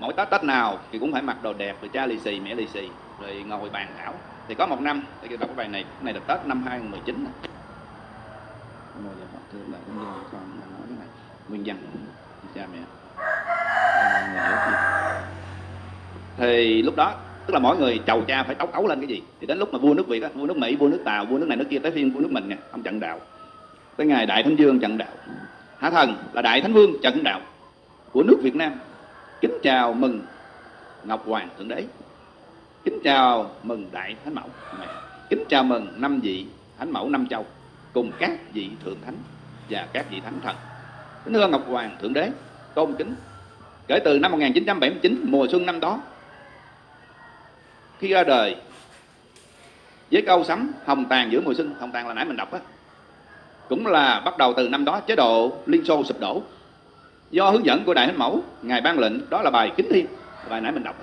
mỗi tết tết nào thì cũng phải mặc đồ đẹp, rồi cha lì xì, mẹ lì xì, rồi ngồi bàn thảo. Thì có một năm, thì đọc cái bài này, cái này là tết năm 2019 nghìn mười giờ họ thương cũng con nói cái này. Nguyên dân cha mẹ. Thì lúc đó, tức là mỗi người chầu cha phải tấu ấu lên cái gì? Thì đến lúc mà vua nước việt á, vua nước mỹ, vua nước tàu, vua nước này, nước kia tới phiên vua nước mình nè, ông trận đạo. Tới ngày đại thánh vương trận đạo. Hạ thần là đại thánh vương trận đạo của nước việt nam kính chào mừng ngọc hoàng thượng đế. Kính chào mừng đại thánh mẫu. Mẹ, kính chào mừng năm vị thánh mẫu năm châu cùng các vị thượng thánh và các vị thánh thần. Kính thưa ngọc hoàng thượng đế, tôn kính. Kể từ năm 1979 mùa xuân năm đó, khi ra đời với câu sấm hồng tàn giữa mùa xuân hồng tàn là nãy mình đọc á, cũng là bắt đầu từ năm đó chế độ liên xô sụp đổ do hướng dẫn của đại thánh mẫu, ngài ban lệnh, đó là bài kính thiên. Bài nãy mình đọc.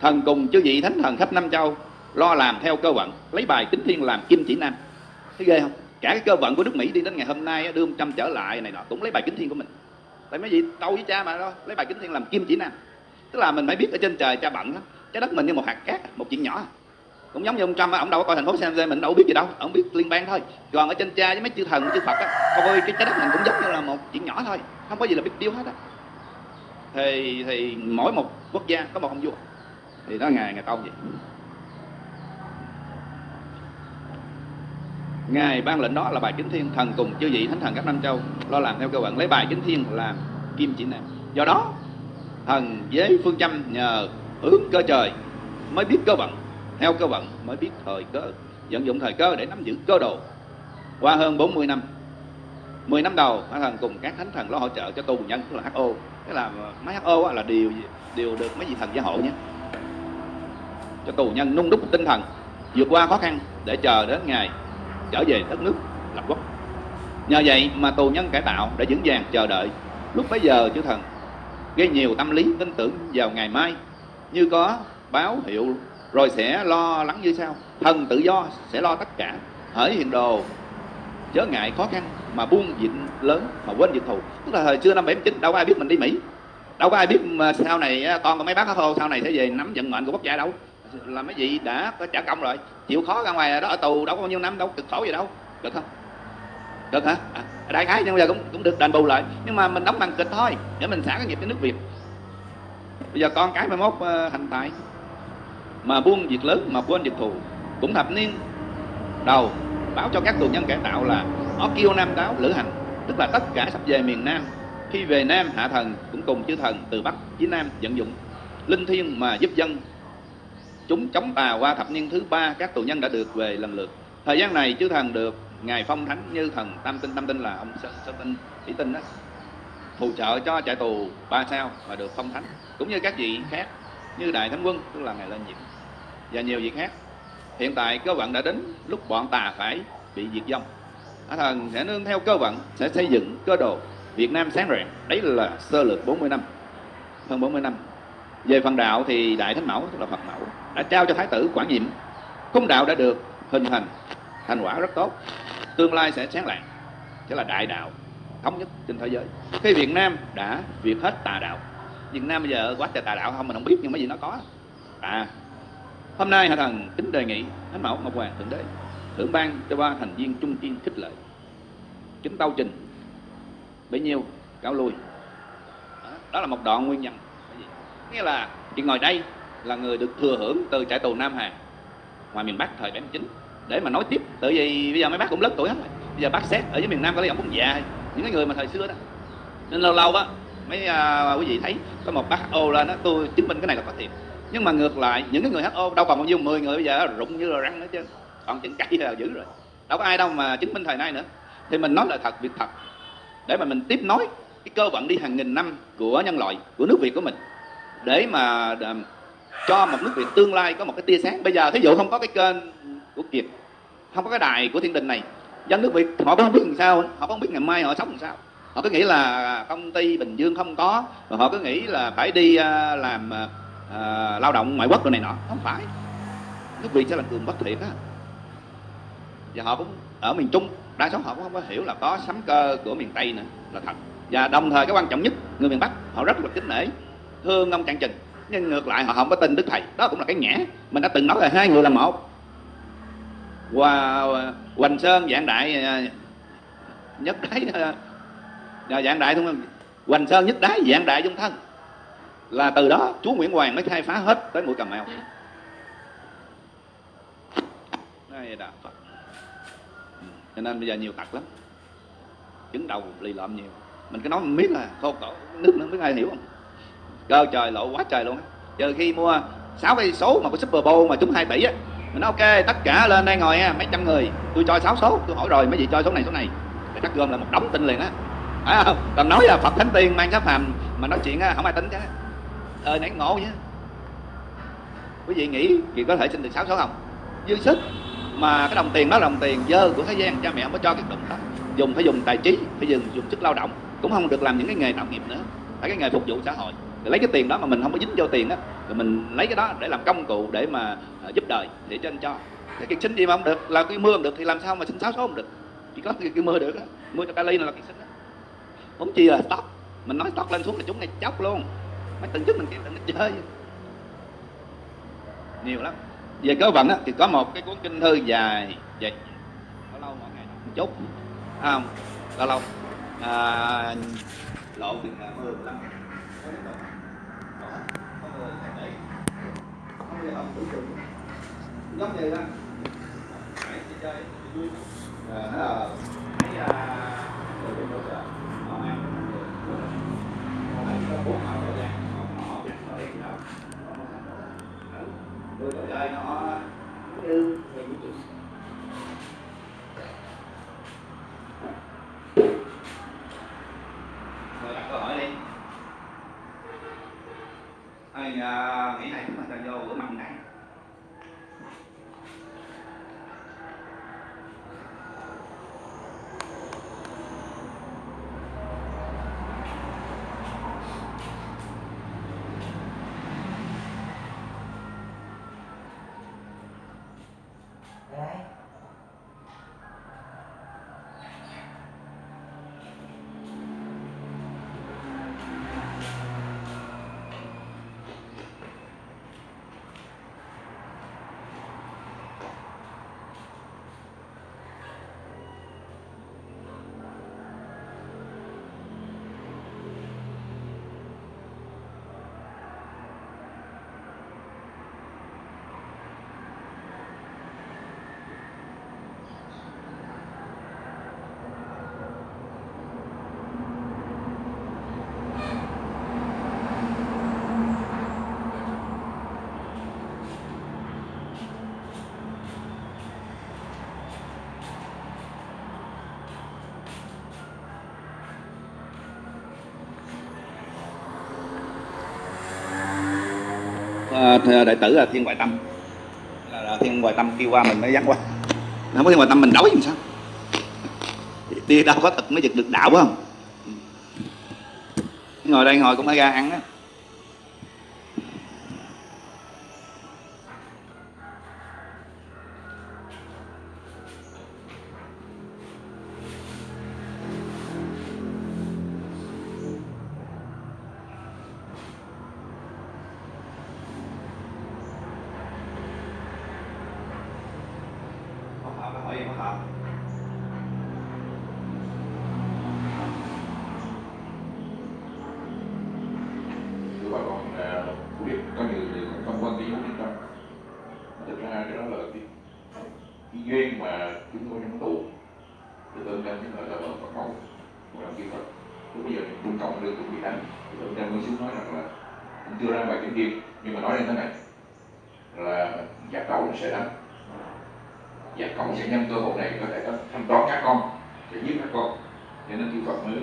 Thần cùng chư vị thánh thần khắp năm châu, lo làm theo cơ vận, lấy bài kính thiên làm kim chỉ nam. Thấy ghê không? Cả cái cơ vận của nước mỹ đi đến ngày hôm nay đưa trăm trở lại này nọ, cũng lấy bài kính thiên của mình. Tại mấy vị tâu với cha mà đó, lấy bài kính thiên làm kim chỉ nam. Tức là mình phải biết ở trên trời cha bận lắm, trái đất mình như một hạt cát, một chuyện nhỏ cũng giống như ông Trump ông đâu có coi thành phố San Jose, mình đâu biết gì đâu, ông biết liên bang thôi. Còn ở trên cha với mấy chư thần, chư Phật á. Coi cái trái đất mình cũng giống như là một chuyện nhỏ thôi, không có gì là biết điêu hết á. Thì thì mỗi một quốc gia có một ông vua. Thì đó ngài ngài công vậy ngài ban lệnh đó là bài kính thiên thần cùng chư vị thánh thần các năm châu, lo làm theo cơ bản, lấy bài kính thiên làm kim chỉ nam. Do đó, thần với phương châm nhờ hướng cơ trời mới biết cơ vận theo cơ vận mới biết thời cơ, vận dụng thời cơ để nắm giữ cơ đồ. Qua hơn 40 năm 10 năm đầu Hóa thần cùng các thánh thần lo hỗ trợ cho tù nhân, tức là HO tức là máy HO là điều điều được mấy vị thần gia hộ nhé. Cho tù nhân nung đúc tinh thần, vượt qua khó khăn để chờ đến ngày trở về đất nước lập quốc. Nhờ vậy mà tù nhân cải tạo đã vững vàng chờ đợi. Lúc bấy giờ, chư thần gây nhiều tâm lý tin tưởng vào ngày mai, như có báo hiệu rồi sẽ lo lắng như sau. Thần tự do sẽ lo tất cả. Hỡi hiện đồ chớ ngại khó khăn mà buông dịch lớn mà quên dịch thù. Tức là thời xưa năm 79 đâu có ai biết mình đi Mỹ. Đâu có ai biết mà sau này à, con của mấy bác hô sau này sẽ về nắm vận mệnh của quốc gia đâu. Là mấy vị đã có trả công rồi chịu khó ra ngoài đó ở tù đâu có bao nhiêu năm đâu cực khổ gì đâu. Được không? Được hả? À, đại khái nhưng bây giờ cũng cũng được đền bù lại. Nhưng mà mình đóng bằng kịch thôi để mình xả cái nghiệp cho nước việt. Bây giờ con cái mai mốt à, uh, hành tại mà buông việc lớn mà quên việc thù. Cũng thập niên đầu báo cho các tù nhân cải tạo là Okio Nam Táo lữ hành tức là tất cả sắp về miền Nam. Khi về Nam hạ thần cũng cùng chư thần từ Bắc chí Nam vận dụng linh thiên mà giúp dân. Chúng chống tà qua thập niên thứ ba các tù nhân đã được về lần lượt. Thời gian này chư thần được ngài phong thánh như thần tam tinh. Tam tinh là ông sơn, sơn tinh thủy tinh đó. Phù trợ cho trại tù ba sao và được phong thánh cũng như các vị khác như đại thánh quân tức là ngài lên nhiệm và nhiều việc khác. Hiện tại cơ vận đã đến lúc bọn tà phải bị diệt vong. Á thần sẽ nương theo cơ vận sẽ xây dựng cơ đồ Việt Nam sáng rạng. Đấy là sơ lược 40 năm, hơn 40 năm. Về phần đạo thì đại thánh mẫu, tức là phật mẫu, đã trao cho thái tử quản nhiệm. Khung đạo đã được hình thành thành quả rất tốt. Tương lai sẽ sáng lạng. Sẽ là đại đạo thống nhất trên thế giới. Khi Việt Nam đã việt hết tà đạo. Việt Nam bây giờ quá trời tà đạo không, mình không biết nhưng mấy gì nó có. À hôm nay hạ thần kính đề nghị thánh mẫu ngọc hoàng thượng đế thưởng ban cho ba thành viên trung kiên khích lệ. Kính tâu trình bấy nhiêu cáo lui. Đó, là một đoạn nguyên nhân. Nghĩa là chị ngồi đây là người được thừa hưởng từ trại tù Nam Hà ngoài miền Bắc thời 79 để mà nói tiếp tự vì bây giờ mấy bác cũng lớn tuổi hết rồi. Bây giờ bác xét ở dưới miền Nam có lẽ ông cũng già những cái người mà thời xưa đó. Nên lâu lâu á mấy uh, quý vị thấy có một bác ô lên đó tôi chứng minh cái này là có thiệt nhưng mà ngược lại, những cái người HO đâu còn bao nhiêu 10 người bây giờ, rụng như là răng nữa chứ. Còn chừng cây là dữ rồi. Đâu có ai đâu mà chứng minh thời nay nữa. Thì mình nói là thật, việc thật. Để mà mình tiếp nối cái cơ vận đi hàng nghìn năm của nhân loại, của nước Việt của mình. Để mà à, cho một nước Việt tương lai có một cái tia sáng. Bây giờ thí dụ không có cái kênh của Kiệt, không có cái đài của thiên đình này, dân nước Việt họ không biết làm sao, họ không biết ngày mai họ sống làm sao. Họ cứ nghĩ là công ty Bình Dương không có và họ cứ nghĩ là phải đi à, làm à, uh, lao động ngoại quốc rồi này nọ. Không phải. Nước Việt sẽ là cường bất thiện á. Và họ cũng ở miền Trung. Đa số họ cũng không có hiểu là có sấm cơ của miền Tây nữa là thật. Và đồng thời cái quan trọng nhất người miền Bắc họ rất là kính nể thương ông cạn chừng. Nhưng ngược lại họ không có tin đức thầy. Đó cũng là cái ngã mình đã từng nói là hai người là một. Và hoành sơn dạng đại ờ, nhất đái ờ, dạng đại không? Hoành sơn nhất đái dạng đại dung thân là từ đó chúa nguyễn hoàng mới khai phá hết tới mũi cà mau đây là Phật. Ừ, cho nên bây giờ nhiều tật lắm. Chứng đầu lì lợm nhiều. Mình cứ nói mình biết là khô cổ, nước nó biết ai hiểu không? Cơ trời, lộ quá trời luôn á. Giờ khi mua sáu cái số mà có super bowl mà chúng 2 tỷ á, mình nói ok, tất cả lên đây ngồi ha, mấy trăm người. Tôi cho sáu số, tôi hỏi rồi, mấy vị cho số này số này. Thì chắc gom là một đống tin liền á. Phải không? Còn nói là phật thánh tiên mang cái phàm mà nói chuyện á, không ai tính chứ ờ nãy ngộ nhé, quý vị nghĩ chị có thể sinh được sáu số không? Dư sức mà cái đồng tiền đó là đồng tiền dơ của thế gian cha mẹ không có cho cái đồng đó. Dùng phải dùng tài trí phải dùng dùng sức lao động cũng không được làm những cái nghề tạo nghiệp nữa. Phải cái nghề phục vụ xã hội. Để lấy cái tiền đó mà mình không có dính vô tiền á rồi mình lấy cái đó để làm công cụ để mà uh, giúp đời để cho. Anh cho cái sinh gì mà không được là cái mưa không được thì làm sao mà sinh sáu số không được? Chỉ có cái, cái mưa được á. Mưa cho kali là cái sinh đó. Muốn chi là tóc, mình nói tóc lên xuống là chúng này chóc luôn mấy tuần trước mình kêu đừng nó chơi. Nhiều lắm. Về cơ vận á, thì có một cái cuốn kinh thư dài dài có lâu mỗi ngày một chút không lâu à, lâu? À, lộ thì là mười lăm giống như ờ, ờ, à, đó hãy subscribe cho kênh Ghiền Mì Gõ Để không bỏ lỡ những video hấp dẫn bốn họ rõ ràng họ họ biết nói gì đâu đưa có chơi nó như người vũ trụ rồi đặt câu hỏi đi ai uh, nghĩ này chúng ta vô bữa mặn này đại tử là thiên ngoại tâm. Là, là thiên ngoại tâm kêu qua mình mới dắt qua. Không có thiên ngoại tâm mình đói làm sao? Đi đâu có thật mới giật được đạo phải không? Ngồi đây ngồi cũng phải ra ăn á. duyên mà chúng tôi đang tu. Thì tôi đang những lời là bằng Phật mẫu một làm kỹ thuật lúc bây giờ thì trọng cộng được cũng bị đánh. Thì tôi đang mới xuống nói rằng là cũng chưa ra ngoài kiếm điệp nhưng mà nói lên thế này, là giặc cậu sẽ đánh. Giặc cậu sẽ nhân cơ hội này có thể thăm đón các con, sẽ giết các con. Cho nên kỹ thuật mới,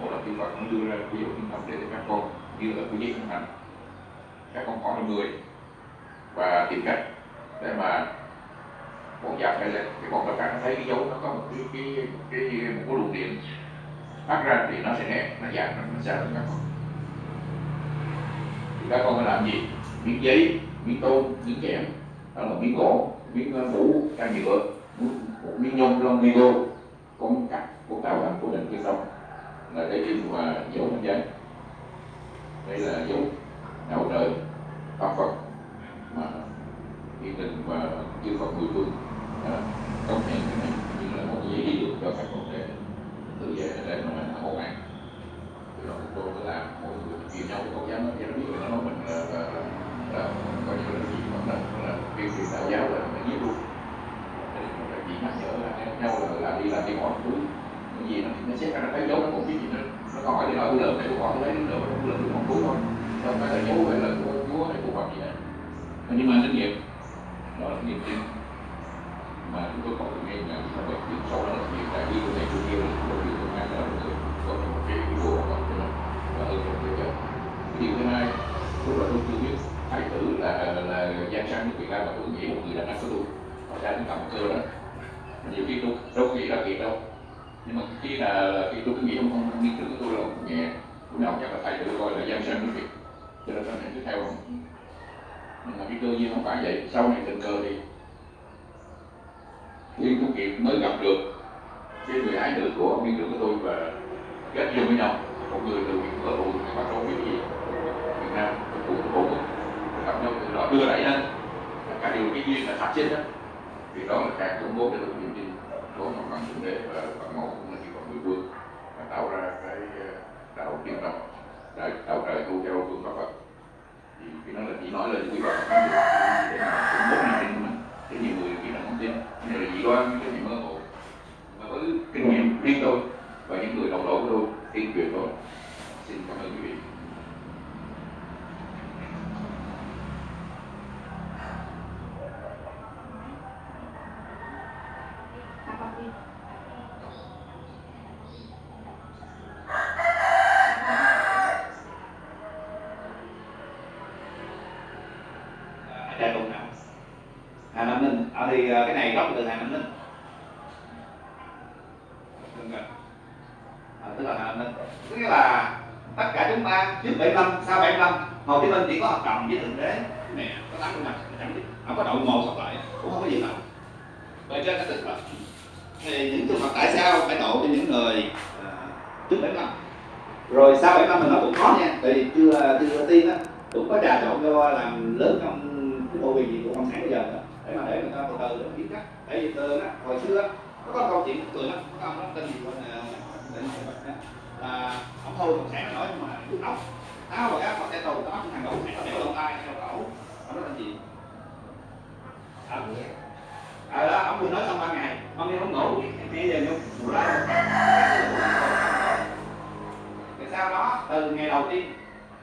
một là kỹ thuật mới đưa ra ví dụ những tập để các con như là cái giấy không hành các con có là người và tìm cách để mà bóng da phải lệch cái tất cả nó thấy cái dấu nó có một cái cái cái, một cái luồng điện. Phát ra thì nó sẽ nét nó giảm nó sẽ các con. Thì các con phải làm gì? Miếng giấy miếng tôn miếng kẽm đó là miếng gỗ miếng ờ, mũ can nhựa một miếng nhôm lông migo con cắt của tạo thành của định cái sông là để cái và dấu bên giấy đây là dấu đầu đời tam phật mà hiện định và chư phật mười phương à, công nhận cái này như là một giấy đi đường cho các con để tự về để mà hộ an thì đó chúng tôi mới làm mỗi người chia nhau không dám dám biết là nó mình là, là, là, là coi như là gì mà là, là tuyên truyền đạo giáo là nó giết luôn Thế nên là chỉ nhắc nhở là nhau là làm đi làm đi hỏi túi cái gì nó nó xét ra nó thấy dấu nó cũng biết gì nữa nó còn hỏi thì hỏi tôi lượm này tôi hỏi tôi lấy nó lượm tôi lượm tôi không túi thôi không phải là dấu hay là của chúa hay của phật gì hết nhưng mà kinh nghiệm đó là niềm tin mà chúng tôi có được ngay là chúng ta phải biết sau đó là việc đại bi của thầy chủ kia là của việc của ngài đó là người có một cái video của cho nó và hơn một cái cái điều thứ hai lúc là tôi chưa biết thái tử là là giang sang việt nam mà tôi nghĩ một người đàn ông của tôi họ ra đến cầm cơ đó nhiều khi tôi đâu có nghĩ là việc đâu nhưng mà khi là khi tôi cứ nghĩ không không nghiên cứu của tôi là nhẹ lúc nào chắc là thầy tự coi là giang sang nước việt cho nên sau này cứ theo nhưng mà cái cơ duyên không phải vậy sau này tình cờ thì thiên công kiệt mới gặp được cái người ái nữ của viên trưởng của tôi và kết duyên với nhau một người từ việt ở tù mà đâu biết gì việt nam cố gặp nhau từ đó đưa đẩy lên. Cả điều cái duyên là phát chết đó thì đó là càng công bố cái được niềm tin của một bằng thượng đế và phật mẫu cũng là chỉ còn mười vương và tạo ra cái ờ, đạo tiên đồng đạo, đạo trời tu theo phương pháp Phật. Thì cái đó là chỉ nói lên quy luật để mà cũng bố niềm tin của mình. Cái nhiều người khi là không tin cái là dị đoan cái gì mơ hồ. Mà với kinh nghiệm riêng tôi và những người đồng đội của tôi tiên truyền tôi xin cảm ơn quý vị Trà Tùng nào Hà Nam Ninh à, thì à, cái này gốc từ Hà Nam Ninh Đừng rồi. à, tức là Hà Nam Ninh tức là tất cả chúng ta trước 75 sau 75 Hồ Chí Minh chỉ có hợp đồng với thượng đế nè có tám mươi mặt chẳng biết không có đội ngộ sọc lại cũng không có gì đâu vậy trên cái tức là thì những trường hợp tại sao phải độ cho những người à, trước 75 rồi sau 75 mình nói cũng khó nha thì chưa chưa tiên á cũng có trà trộn cho làm lớn trong cái bộ quyền gì của cộng sản bây giờ đó. Để mà để người ta từ từ để biết cách để vì từ á hồi xưa á, có câu chuyện cười lắm có ông đó tên gì quên nè là ông thôi cộng sản nó nói nhưng mà cứ ốc. Áo và áo có cái tù đó thằng cộng sản nó đeo lông tay đeo cổ ông đó tên gì? À, à đó ông vừa nói xong ba ngày. Ông đi không ngủ nghe giờ nhung ra cái sau đó? Từ ngày đầu tiên.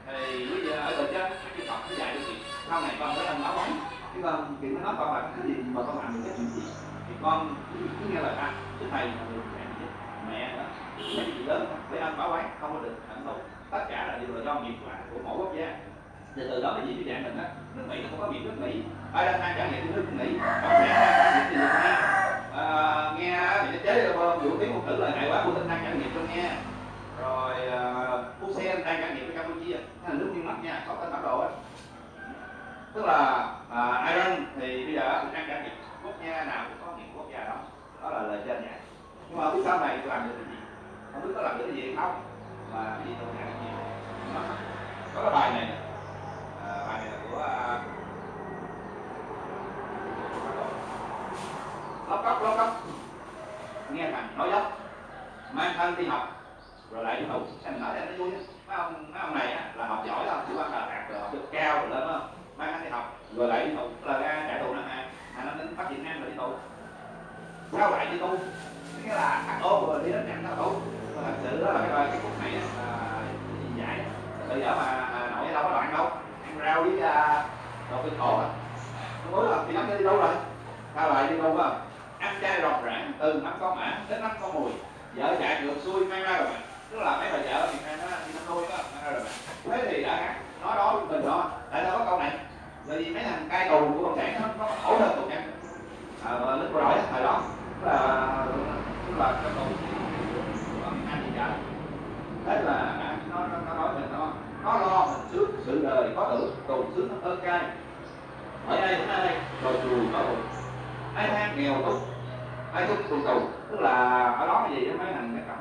Thì bây giờ ở bệnh trên cái Phật nó dạy được gì? Sau này con phải làm báo quán chứ con chuyện nó nói con là cái gì mà con làm được cái chuyện gì? Thì con cứ nghe lời ta. Chứ thầy là người mẹ đó mấy chị lớn để anh báo quán không có được hạnh thụ tất cả là đều là do nghiệp quả của mỗi quốc gia thì từ đó cái gì? Cái dạng mình á nước mỹ nó không có biển nước mỹ. Ai đang trải nghiệm nước mỹ. Cộng sản đang trải từ việt nam à, nghe bị nó chế vũ khí một tử là hại quá của tinh đang trải nghiệm cho nghe. Rồi à, uh, xe đang trải nghiệm với Campuchia. Nó là nước miền mắt nha có tên bản đồ á. Tức là à, Iran thì bây giờ cũng đang trải nghiệm quốc gia nào cũng có những quốc gia đó. Đó là lời trên vậy nhưng mà không biết sau này làm được cái gì? Không biết có làm được cái gì hay không? Mà cái gì tôi làm cái gì? Đó. có cái bài này bài này là của uh, lóc cốc lóc nghe thằng nói dốc mang thân đi học rồi lại đi tù em nói em nó vui mấy ông mấy ông này á, là học giỏi lắm chứ quan là đạt rồi học được cao rồi lên không mang thân đi học rồi lại đi tù là ra trả tù năm hà hà nam đến bắt việt nam rồi đi tù sao lại đi tu nghĩa là ăn ôm rồi đi đến nhận tao tu thật sự đó là cái cái cuộc này là giải bây giờ mà à, nội đâu có đoạn đâu rau với uh, đồ kinh khổ à? Không muốn là thì nắm đi đâu rồi? Sao lại đi đâu không à? ăn chay rọc rãng từ năm con mã đến năm con mùi. Vợ chạy ngược xuôi mang ra rồi bạn. Tức là mấy bà vợ thì mang nó đi năm nuôi đó mang ra rồi bạn. Thế thì đã khác nói đó với mình đó tại sao có câu này? Bởi vì mấy thằng cai tù của cộng sản nó nó khổ hơn cộng sản à, lúc rồi á, thời đó tức là tức là cái tù ăn gì cả thế là nó nó nó nói mình nó nó lo mình trước sự đời có tử tù sướng nó ơn cai ở đây ở đây rồi chùi có tù ai than nghèo túc túc tù. Tù tức là ở đó cái gì mấy thằng cái cặp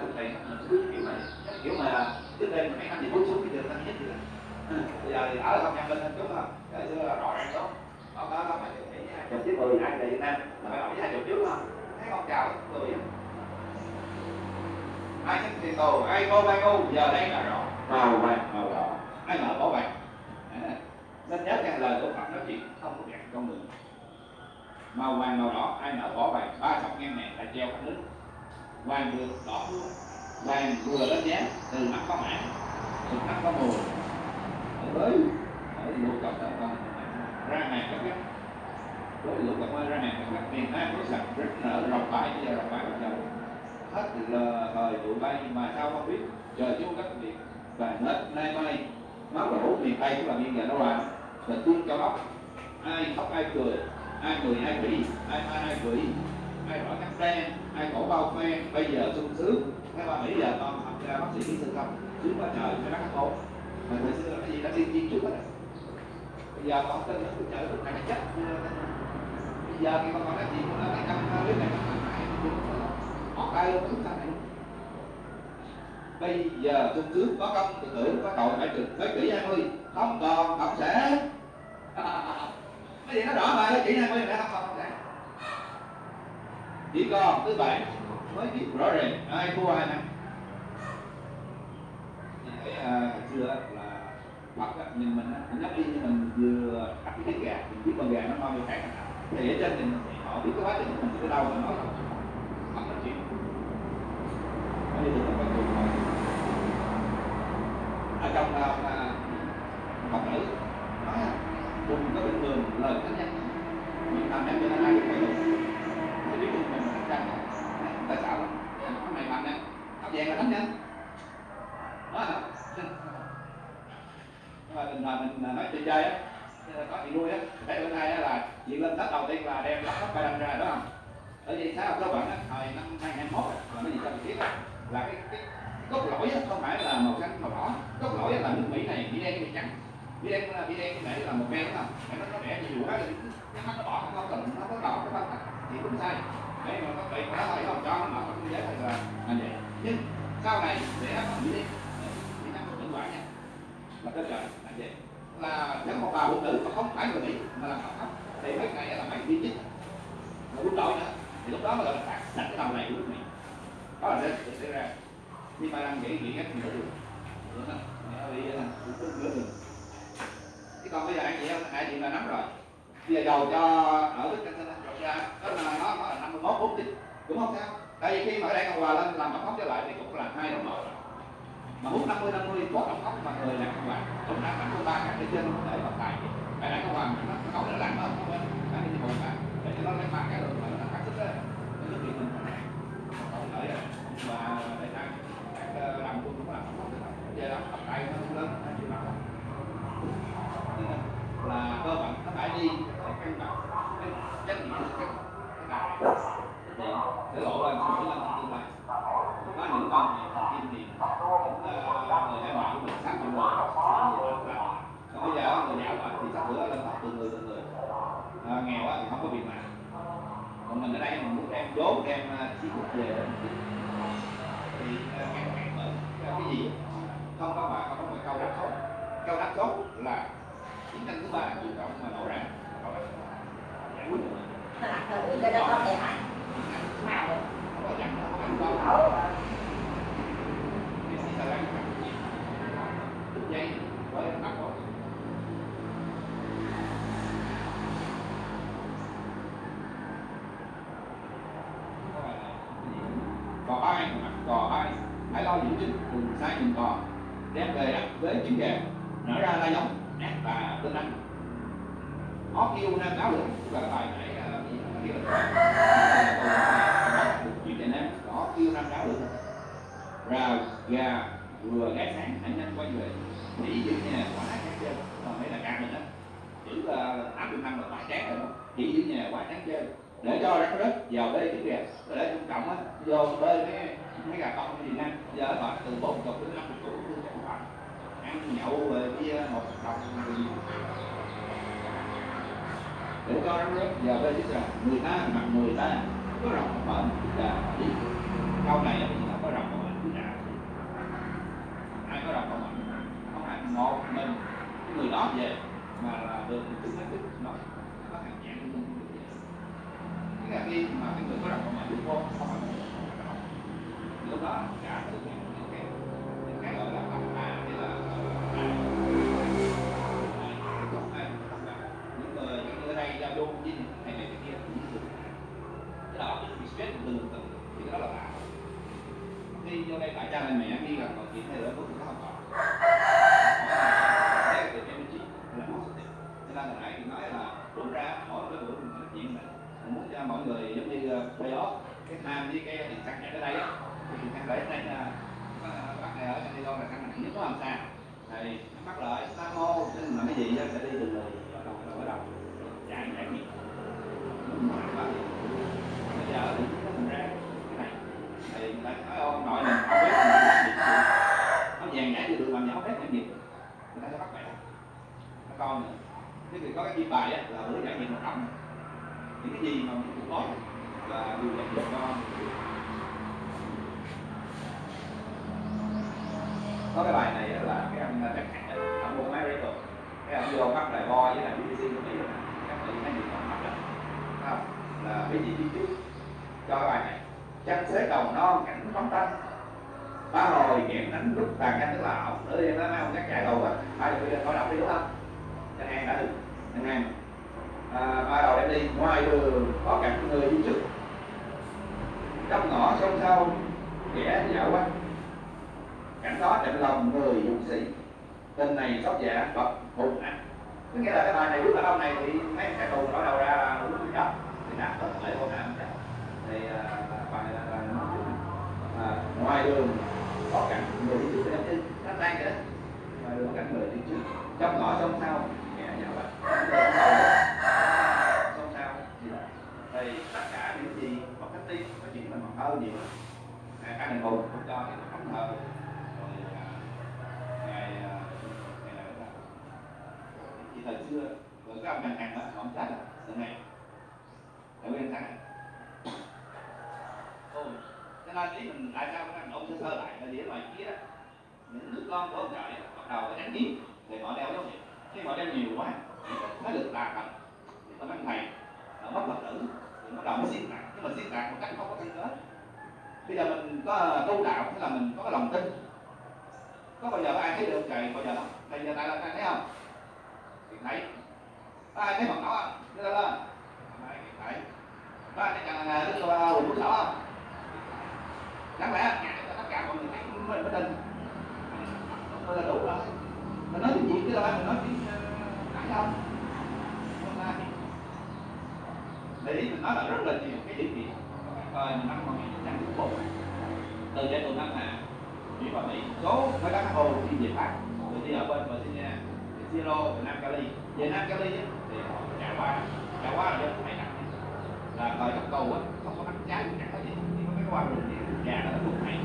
siêu thị nó cứ kiểu này. Cái kiểu mà trước đây mấy năm thì bước xuống cái đường thanh nhất gì đó bây giờ thì ở không nhân minh hơn chút không? Cái xưa là rõ ràng đó đó đó đó phải nghĩ chục chiếc mười ai tại Việt Nam? Là phải hỏi hai chục trước không? Thấy con chào người ai thích thì tù ai cô ai ngu giờ đây là rõ màu vàng màu đỏ ai mở bỏ vàng nên nhớ rằng lời của Phật nói chuyện không có gạt con người màu vàng màu đỏ ai nở bỏ vàng ba sọc ngang này là treo khắp nước. Vàng được đỏ luôn vàng vừa lên giá từ mắt có mã từ mắt có mùa với ở lục cọc đó còn ra hàng các gắt. Với lục cọc ơi ra hàng các gắt, miền Nam có sạch rất nở, rộng bãi, bây giờ rộng bãi bắt đầu hết là thời vụ bay, mà sao không biết. Trời chú đất việt và hết nay mai, máu đổ, miền tây cũng là miền giờ nó làm và tương cho ốc ai khóc, ai cười ai cười, ai quỷ, ai ma ai quỷ, ai rõ cắt đen ai cổ bao khoe, bây giờ sung sướng. Các ba mỹ giờ con học ra bác sĩ kỹ sư không? Sướng quá trời cái bác tốt mà thời xưa là cái gì đã tiên tiên trước hết bây giờ con tin nó trời lúc này chết. Bây giờ khi con còn cái gì cũng là cái căn clip này họ tay luôn chúng ta này. Bây giờ sung sướng, có công, tự tưởng có tội, phải trừng thế kỷ 20 không còn cộng sẽ. cái gì nó rõ mà thế kỷ 20 đã không còn cộng sản chỉ còn thứ bảy mới biết rõ ràng. Ai thua ai thắng. Cái uh, à, xưa là Phật á, nhìn mình cũng nhắc đi như mình vừa cắt cái trứng gà mình biết con gà nó ngon như khác thì ở trên thì họ biết cái quá trình mình tới đâu mà nói hoặc là chuyện. Ở đây là con cùng hỏi ở trong là Phật nữ nói đừng các bình thường lời khác nhau mình cảm nhận cho nên ai cũng phải đúng cái biết mình mình thánh nhân tại sao cái này mạnh nè áp vàng là thánh nhân đó hả mà mình mà mình nói chơi chơi á có chị nuôi á để bữa nay á là chuyện lên tết đầu tiên là đem lắp lắp bài đăng ra đó không ở vì sao cơ bản á thời năm 2021 là cái gì cho mình biết á là cái cái cốt lõi á không phải là màu xanh màu đỏ cốt lõi á là nước mỹ này bị đen bị trắng bị đen là bị đen cái này là một men đúng không nó nó đẻ nhiều quá cái mắt nó bỏ không nó có đỏ thì cũng sai đấy mà có bị nó thôi không cho nó mở không giới là là vậy nhưng sau này để nó bị đen thì nó cũng quả nha là cái trời là vậy là nếu một bà phụ nữ mà không phải người mỹ mà là họ thì mấy này là mấy viên chức mà quân đội nữa thì lúc đó mới gọi là phạt đặt cái đầu này của nước mỹ đó là sẽ xảy ra nhưng mà đang nghĩ nghĩ cách nữa được đúng bị cũng tương nữa được còn bây giờ anh chị em anh chị là nắm rồi bây giờ dầu cho ở đức căn ra đó là nó nó là năm mươi mốt bốn tính cũng không sao tại vì khi mà ở đây cộng hòa lên làm tổng thống trở lại thì cũng là hai đồng một mà hút 50 50 có tổng thống mà người làm cộng hòa cũng đã nắm ba cái trên để bật tài cái này cộng hòa nó nó nó làm không cái này hùng cả để cho nó lấy ba cái rồi mà nó cắt sức đấy nó nước việt mình không lợi và để ta các làm quân cũng làm tổng thống giờ làm tập tài nó lớn nó chịu làm là cơ bản nó phải đi cái căn bản cái trách nhiệm cái cái đại để lộ ra sự làm tương lai có những con thì kim thì những người hay ngoại của mình sát nhiều người còn bây giờ người giàu mà thì sắp bữa lên học từ người từ người à, nghèo thì không có việc làm còn mình ở đây mình muốn đem vốn đem chi thức về thì ngăn cản bởi cái gì không có mà không có một câu đáp tốt câu đáp tốt là chiến tranh thứ ba chủ động mà nổ ra câu đáp giải quyết được cái đó có thể hại mà được không có dặn không có ăn con Ủa, thì sĩ là đang đứt dây với bắt cổ cò bay mặt cò bay hãy lo giữ chính cùng sai nhìn cò đem về đặt với trứng gà nở ra la giống nét và tinh anh ó kêu nam cáo lửa tức là bài nãy ờ, là đó, kia chuyện nam ó kêu nam cáo lửa rào gà vừa ghé sáng hãy nhanh quay về chỉ giữ nhà quá chán chơi. Còn mấy là càng mình đó. Chữ là áp dụng năng là quá chán rồi đó. Chỉ giữ nhà quá chán chơi để cho đất rất vào đây tiếng việt rồi đấy trung cộng á. Vô đây mấy mấy gà con gì nam giờ họ từ bốn chục đến năm chục tuổi cũng chẳng hạn. Ăn nhậu về bia một đồng gì. Để cho đất rất vào đây tiếng việt người ta mặt người ta. Có rộng mở chúng ta đi. Sau này chúng ta có rộng mở chúng ta ai có rộng mở không phải một mình. Người đó về mà là được chúng ta thích nói cái là khi mà cái người có đọc mà bước vô không phải lúc đó, cả cái cái những cái gọi là tâm à hay là những người những người này giao du với những này này cái kia cái đó bị stress từ từ thì cái đó là tạo khi vô đây tại cha này mẹ đi gặp còn chuyện hay là có sự học trò đấy là được energy là nó sẽ cho nên là nãy thì nói là đúng ra mỗi cái buổi mình nói chuyện này mình muốn cho mọi người giống như bây đó cái tham với cái thì sang chạy tới đây á thì sang để đây là bác này ở San Diego là sang nặng nhất có làm sao thì bắt lại sa mô nên là cái gì á sẽ đi từ người ở đầu ở đầu chạy chạy nghiệp bây giờ thì nó thành ra cái này thì người ta nói ông nội mình không biết mình làm gì nó vàng nhã như được làm gì không biết làm gì người ta sẽ bắt bẻ nó con nữa thế thì có cái kim bài á là bữa giải nhiệm một trọng những cái gì mà mình cũng có là điều dạy cho con có cái bài này là cái ông chắc hẳn ông mua máy rồi cái ông vô bắt bài bo với là BBC của Mỹ các bạn thấy gì còn mắt đó không là cái gì đi trước cho bài này chân xế cầu non cảnh phóng tanh. Ba hồi nghiệm đánh lúc tàn canh tức là ổng nữa đi mấy ông chắc chạy đầu á ai được khỏi đọc đi đúng không? Anh em đã được anh em à, ba đầu đem đi ngoài đường có cả người đi trước. Trong ngõ sông sâu kẻ dạo quanh cảnh đó chạnh lòng người dũng sĩ. Tên này sóc dạ bậc hùng ảnh có nghĩa là cái bài này lúc là ông này thì mấy cái tù nói đầu ra là đúng cái đó thì nạp hết lại hôn ảnh thì à, bài này là, là nó ngoài đường có cảnh người đi trước cái giống như nó đang vậy đó ngoài đường có cảnh người đi trước. Trong ngõ sông sau kẻ dạo quanh sông sau thì tất cả những gì mà cách đi có chuyện mình còn hơn nhiều cái này hùng không cho thì nó không hơn ngày à, ngày nào đó. Thì thời xưa cái ông ngành hàng đó ông chết rồi từ ngày tại nguyên tháng này cho nên lý mình tại sao các ông sơ sơ lại là để ngoài kia những đứa con của ông trời bắt đầu có đánh kiến thì họ đeo giống vậy khi họ đeo nhiều quá, nó được tà thần nó mang thầy, nó mất phật tử, thì bắt đầu mới xuyên tạc nhưng mà xuyên tạc một cách không có căn cứ bây giờ mình có tu đạo tức là mình có cái lòng tin? Có bao giờ có ai thấy được trời bao giờ không? Bây giờ tại là ai thấy không? Thì thấy. Có ai thấy mặt nổi không? Đưa lên. Lên thấy. Có ai thấy chàng đức quỳnh quốc sở không? Đáng lẽ ngại cho tất cả mọi người thấy mình mới tin Thôi là đủ rồi. Mình nói chuyện việt chứ đâu mình nói chuyện ờ, nãy đâu? Hôm nay. Để ý mình nói là rất là nhiều cái điều gì. Ờ, coi năm 1994 từ giải tù năm Hà Mỹ vào Mỹ số với các hồ đi về Pháp. Rồi đi ở bên Virginia Zero từ Nam Cali. Về Nam Cali á, thì họ trải qua trải qua là do phải nặng là coi các cầu á không có bánh trái chẳng có gì. Chỉ có cái qua rừng nhà nó cũng hay.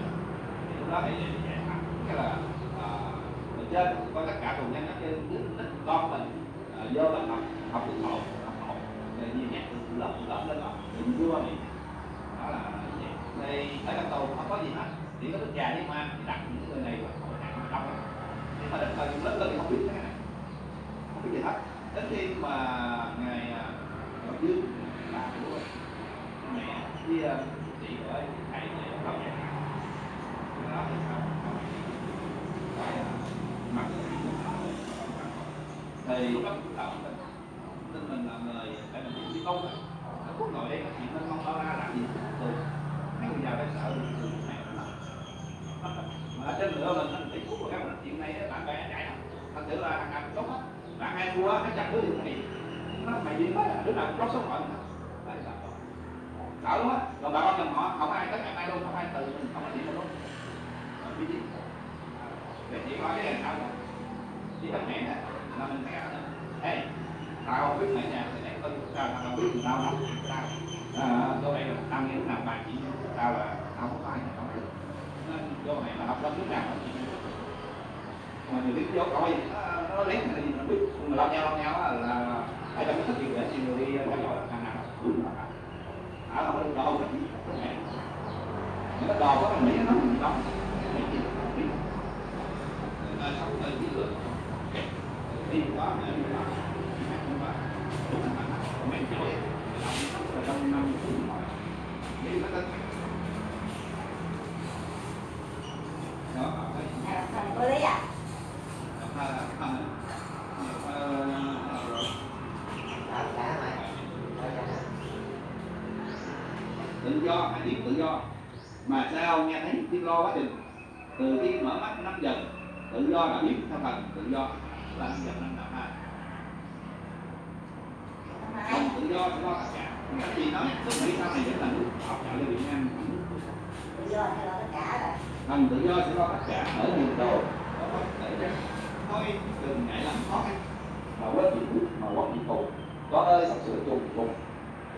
Thì lúc đó thì giải thẳng cái là à, mình trên có tất cả tù nhân ở trên đứa đứa con mình à, vô là học học được hộ học hộ rồi nhiều nhạc từ lớp từ lớp lên học, thì vua này. Đó là vậy. Thì ở trong tù không có gì hết. Chỉ có đức già đi mà thì đặt những người này vào hội nạn đông nhưng mà đến thời gian lớn lên thì không biết cái này. Không biết gì hết. Đến khi mà ngày ờ, à, Ngọc Dương bà của mẹ với chị của thì lúc đó cũng tạo mình tin mình là người phải mình đi công nó quốc ngồi đây, chuyện nó không bao la làm gì. Từ mấy người giàu đây sợ từ này mà. Trên nữa mình thấy tiếp của các bạn chuyện này bạn bè chạy lắm. Thật sự là thằng nào cũng tốt hết. Bạn hay thua nó chặt đứa gì mày nó mày đi hết đứa nào cũng có số phận sợ lắm á còn bà con dòng họ không ai tất cả ai luôn không ai từ mình không ai gì luôn. Ờ, biết gì? Để chỉ có cái này sao chỉ là mẹ nè là mình thấy là ê tao biết mẹ nhà thì lấy tôi tao tao biết tao lắm, tao. Ờ, à, tôi đây là tao nghĩ làm bài chỉ tao là tao không có ai không được nên do này là học lớp nước nào cũng mà nhiều cái vô coi nó, lấy cái gì nó biết? Mà lo nhau lo nhau là ai trong cái thất gì để nhiều người đi theo dõi thằng nào đúng là ở không có đồ có những cái đồ có mình nghĩ nó mình đóng cái gì không biết nên sống hơi kỹ lưỡng đi có ở đó không phải đúng là mình chửi trong năm đi nó tên đó À, thằng có lý à? Đó, cả mày. Đó, cả. tự do hãy biết tự do mà sao nghe thấy tiếng lo quá chừng từ khi mở mắt năm giờ tự do đã biết theo thần tự do. Là giờ năm nào hai. Không tự do do tất cả. Cái gì nói. Lúc nãy sau này vẫn là nước học đạo cho Việt Nam Tự do hay là tất cả rồi? tự do sẽ lo tất cả. Ở nhiều có cho thôi đừng ngại làm khó khăn mà quên bị phúc mà quên bị tù. Con ơi sắp sửa trùng trùng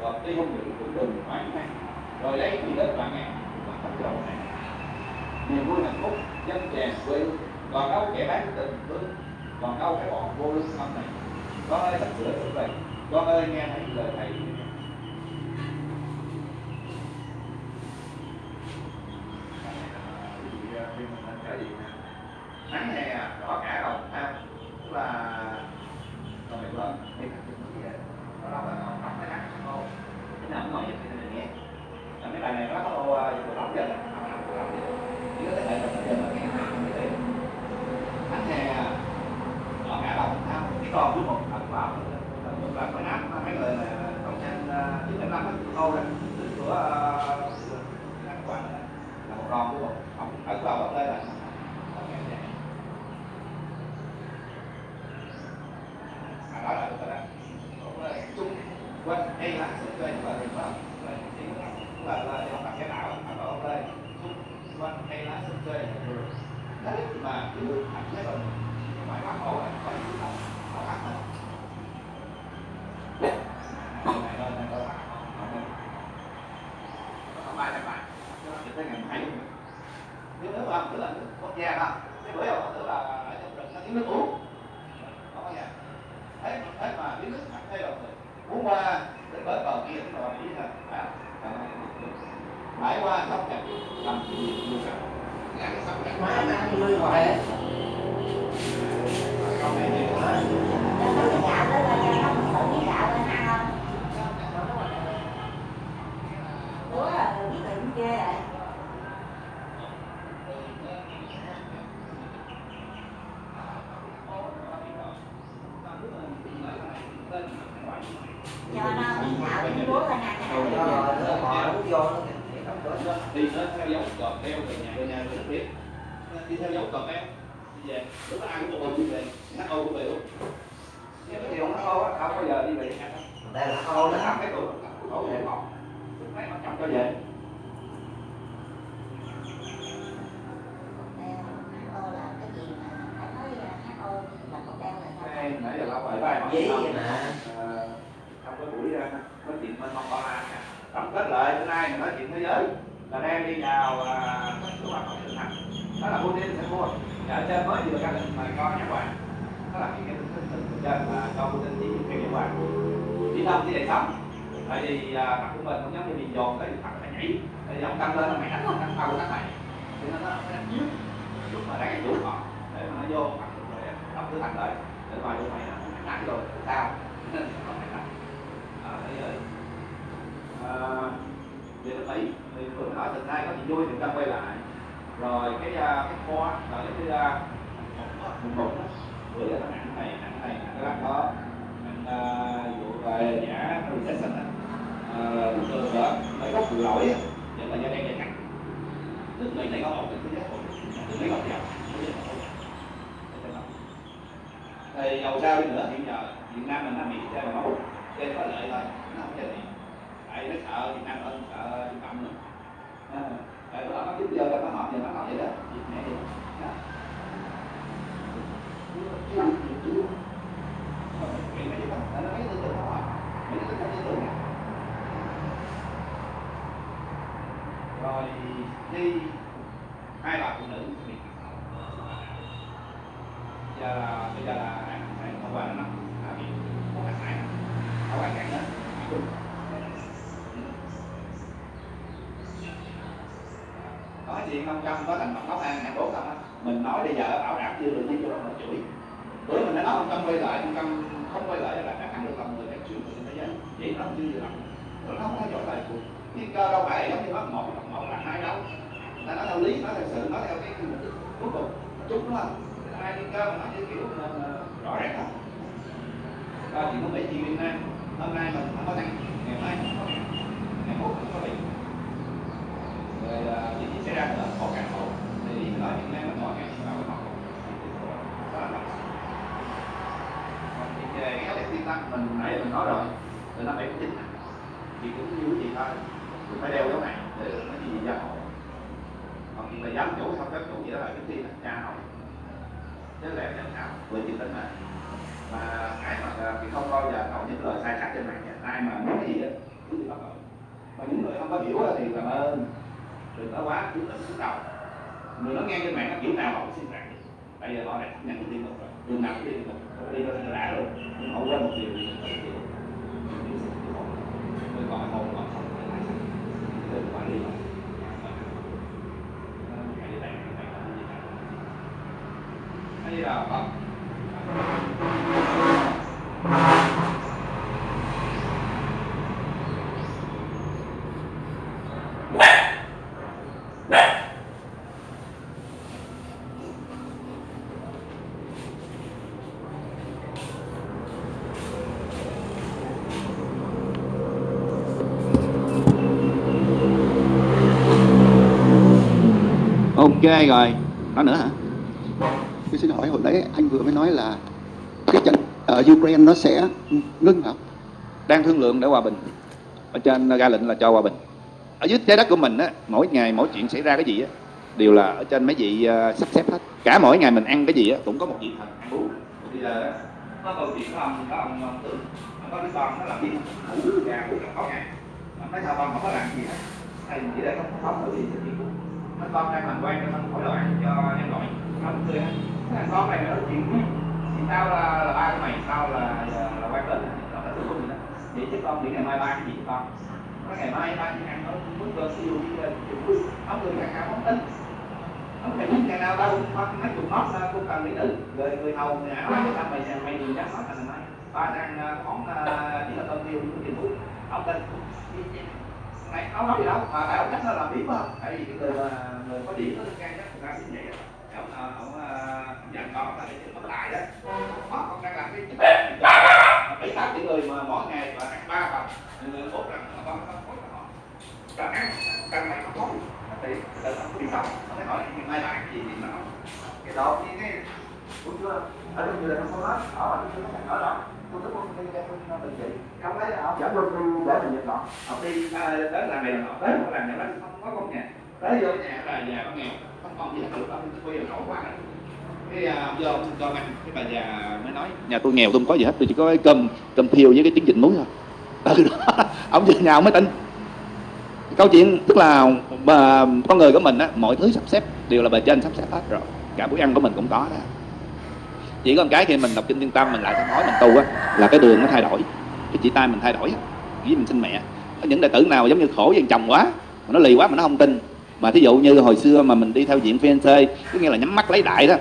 rồi tuy không được cũng đừng hoảng hoang rồi lấy quỹ đất vạn ngàn và tập đầu này. Niềm vui hạnh phúc dân chèn quê hương còn đâu kẻ bán tình thương, còn đâu cái bọn vô lương tâm này. Con ơi sắp sửa trở về con ơi, nghe thấy lời thầy. Sao? Đây, nãy giờ lâu rồi bài hỏi Dí không? vậy mà. Trong cái buổi ờ, nói chuyện bên mong la tổng kết lại bữa nay mình nói chuyện thế giới. Là đang đi vào à, cái hoạt động thực hành đó là Putin sẽ mua ở trên mới vừa ra lệnh mà cho nhãn hoàng đó là cái cái cái trên là cho Putin chỉ cái nhãn hoàng chỉ đông chỉ để sống. Tại vì à, mặt của mình cũng giống như bị dồn tới thì ông căng lên mày đánh không đánh tao đánh mày. Thì nó nó đánh dưới lúc mà đang chủ họ để mà nó vô mặt rồi đọc thứ thành lại để ngoài vô mày nó đánh rồi sao nên nó phải đánh ở thế giới à, về nước Mỹ thì vừa nói từ nay có chuyện vui thì ta quay lại. Rồi cái à, cái kho là ờ, cái à, một một vừa là nặng này nặng này nặng cái đó. Nặng à, vụ về giả recession á. À, thường đó mấy gốc vụ lỗi á vẫn là do đen dày cắt nước này có ổn thì cái giá ổn định nước Mỹ thì dầu sao đi nữa hiện giờ Việt Nam mình nó bị chơi mà máu cho có lợi thôi nó không chơi gì tại nó sợ Việt Nam hơn sợ Trung Cộng nữa. À, tại nó nó tiếp trước giờ nó họp giờ nó nói vậy đó. Việt Nam vậy đó. Chuyện mấy cái đó, nó mấy cái tư tưởng đó mấy cái tư tưởng rồi, đi. Hai bà phụ nữ bị giờ là bây giờ là thông qua nó là bị một hạt hải ở ngoài cạnh đó. Nói chuyện không trong có thành mặt nấu ăn nhà bốn không á? Mình nói bây giờ bảo đảm chưa được nhưng cho nó chửi bữa mình đã nói không tâm quay lại không tâm không quay lại là đã thắng được lòng người đã chuyển người thế giới. Vậy nó chưa như vậy nó không có giỏi lại cuộc nhưng cơ đâu phải giống như nó một một là hai đâu. Là nó theo lý nó theo sự nó theo cái mục đích cuối cùng chúng nó hai cái cơ mà nó như kiểu là, là rõ ràng không và chỉ có mấy chị Việt Nam. Hôm nay mình không có tăng ngày mai không có ngày mốt không có bị rồi à, chuyện gì xảy ra nữa có càng khổ thì mình nói Việt Nam mình mọi ngày vào cái học thì về cái vấn tiên tăng mình nãy mình nói rồi từ năm bảy chín thì cũng như cái thôi phải đeo dấu này để nó gì gì ra hộ hoặc là giám chủ xong các chủ gì đó là cái tiên là cha hỏi. Chứ lẽ nhận nào với chữ tính mà mà ai mà à, thì không bao giờ có những lời sai khác trên mạng nha. Ai mà nói cái gì đó cứ bị bắt tội mà những người không có hiểu thì cảm ơn. Đừng có quá cứ tự xuống đầu người nó nghe trên mạng nó kiểu nào họ cũng xin rằng bây giờ họ đã nhận cái tin rồi. Đường nào cũng đi một đi ra là đã rồi. Nhưng họ quên một điều gì người còn hồn còn sống thì lại sao người quản lý rồi Hãy đi đây, hãy đi đây. Hãy đi đâu? Không ok rồi. Nói nữa hả? Tôi xin hỏi hồi nãy anh vừa mới nói là cái trận ở Ukraine nó sẽ ngưng hả? đang thương lượng để hòa bình. Ở trên ra lệnh là cho hòa bình. Ở dưới trái đất của mình á mỗi ngày mỗi chuyện xảy ra cái gì á đều là ở trên mấy vị uh, sắp xếp hết. Cả mỗi ngày mình ăn cái gì á cũng có một vị thần ăn uống bây giờ á, có câu chuyện của ông có ông, ông tưởng ông có đứa con nó làm gì ngủ gà ngủ cả sáu ngày ông nói sao con không có làm gì hết. Thầy chỉ để không có sống được gì sự chuyện của nó con đang làm quen cho nó khỏi loạn cho em gọi. Nó cũng cười. Á cái thằng con này nó nói chuyện ừ, thì tao là, là ba của mày tao là là, là quen tình nó là tương gì đó. Vậy chứ con để ngày mai ba cái gì cho con. Nó ngày mai ba chỉ ăn nó muốn cơ siêu đi lên ông người càng cao phóng tính ông phải muốn ngày nào đâu bắt mấy chục nót ra cũng cần mỹ nữ người người hầu người ảo cái thằng mày mày đừng dám nói thành mày ba đang à, khoảng à, chỉ là tôm tiêu cũng tiền phú ông tên này ông nói gì đâu mà tại ông chắc nó làm biết không tại vì cái người mà người có điểm nó gan nhất người ta xin vậy á. Ông ờ, ông ờ, ông dặn con là để mất lại đó. Mất con đang làm cái bảy tám cái người mà mỗi ngày mà ăn ba phần người bốn lần mà con không có họ. Rồi ăn cần mày không có thì tự ông có đi xong ông hỏi ngày mai bạn gì thì nó cái đó cái cái đúng chưa ở trong người là không có hết ở mà có không ở đâu tôi tức không đi tôi không lấy họ dẫn luôn đi để mình nhận họ họ đi tới đến làm này làm tới một làm này không có con nhà. Tới vô nhà là nhà có nghèo không còn gì hết lúc ông tôi quay nổi quá. Cái ờ, vô cho ăn cái bà già mới nói, nhà tôi nghèo, tôi không có gì hết, tôi chỉ có cái cơm cơm thiêu với cái trứng vịt muối thôi. Từ đó. Ông về nhà ông mới tin. Câu chuyện, tức là mà con người của mình á, mọi thứ sắp xếp đều là bề trên sắp xếp hết rồi. Cả bữa ăn của mình cũng có đó chỉ có một cái khi mình đọc kinh thiên tâm mình lại nói mình tu á là cái đường nó thay đổi. Cái chỉ tay mình thay đổi với mình sinh mẹ. Có những đệ tử nào giống như khổ với chồng quá mà nó lì quá mà nó không tin. Mà thí dụ như hồi xưa mà mình đi theo diện fiancé có nghĩa là nhắm mắt lấy đại đó.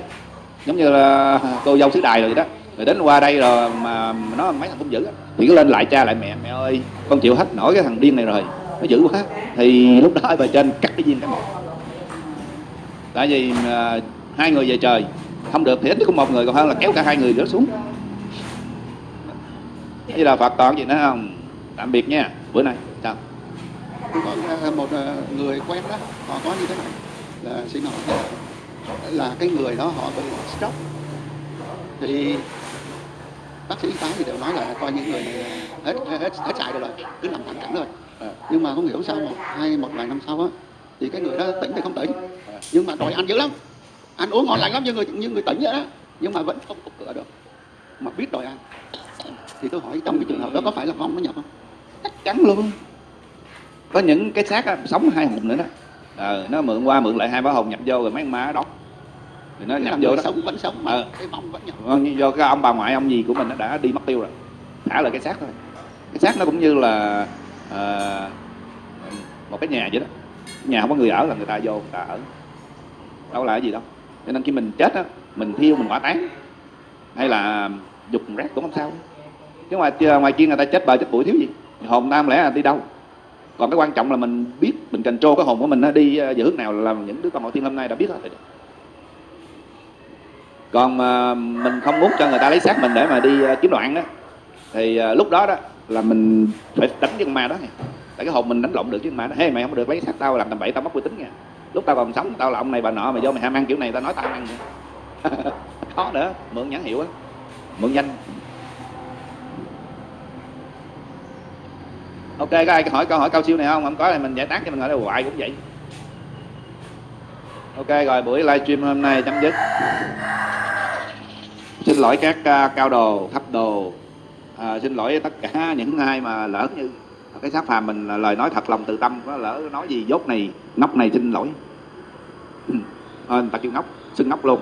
Giống như là cô dâu xứ đài rồi đó. Rồi đến qua đây rồi mà nó mấy thằng cũng dữ thì cứ lên lại cha lại mẹ mẹ ơi con chịu hết nổi cái thằng điên này rồi nó dữ quá. Thì lúc đó ở bề trên cắt cái viên cái một. Tại vì uh, hai người về trời không được thì ít cũng một người còn hơn là kéo cả hai người nữa xuống. Như là phật toàn gì nữa không? Tạm biệt nha bữa nay chào. Có à, một à, người quen đó, họ có như thế này là xin hỏi là cái người đó họ bị stroke. Thì bác sĩ y tá thì đều nói là coi những người này là hết hết hết chạy rồi cứ nằm thẳng cẳng rồi ờ, nhưng mà không hiểu sao một hai một vài năm sau á thì cái người đó tỉnh thì không tỉnh? Ờ, nhưng mà đòi ăn dữ lắm ăn uống ngon lành lắm như người như người tỉnh vậy đó. Nhưng mà vẫn không có cửa được. Mà biết đòi ăn. Thì tôi hỏi trong cái trường hợp đó có phải là vong nó nhập không? Chắc chắn luôn. Có những cái xác sống hai hồn nữa đó. Ờ, nó mượn qua mượn lại hai bá hồn nhập vô rồi mấy nó đốt thì nó là nhập vô đó. sống vẫn sống mà Ờ. cái vong vẫn nhập. Nhưng do cái ông bà ngoại ông gì của mình nó đã đi mất tiêu rồi. Thả lại cái xác thôi. Cái xác nó cũng như là ờ, một cái nhà vậy đó. Nhà không có người ở là người ta vô người ta ở. Đâu là cái gì đâu cho nên khi mình chết á, mình thiêu, mình hỏa táng hay là dục rác cũng không sao. Chứ ngoài ngoài kia người ta chết bờ chết bụi, thiếu gì? Hồn tam lẽ là đi đâu? Còn cái quan trọng là mình biết, mình cần trô cái hồn của mình nó đi ờ, về hướng nào là những đứa con hậu thiên hôm nay đã biết hết rồi. Còn mà mình không muốn cho người ta lấy xác mình để mà đi ờ, kiếm đoạn đó thì ờ, lúc đó đó là mình phải đánh cái con ma đó nha. Tại cái hồn mình đánh lộn được chứ con ma đó hey mày không được lấy xác tao, làm tầm bậy tao mất uy tín nha lúc tao còn sống tao là ông này bà nọ mà do mày ham ăn kiểu này tao nói tao ăn khó nữa mượn nhãn hiệu á mượn danh. Ok có ai hỏi câu hỏi cao siêu này không? Không có thì mình giải tán cho mình hỏi là hoài cũng vậy. Ok rồi buổi livestream hôm nay chấm dứt. Xin lỗi các à, cao đồ thấp đồ. À, xin lỗi tất cả những ai mà lỡ như cái sát phàm mình là lời nói thật lòng từ tâm có lỡ nói gì dốt này ngốc này xin lỗi. À, người ta kêu ngốc xưng ngốc luôn.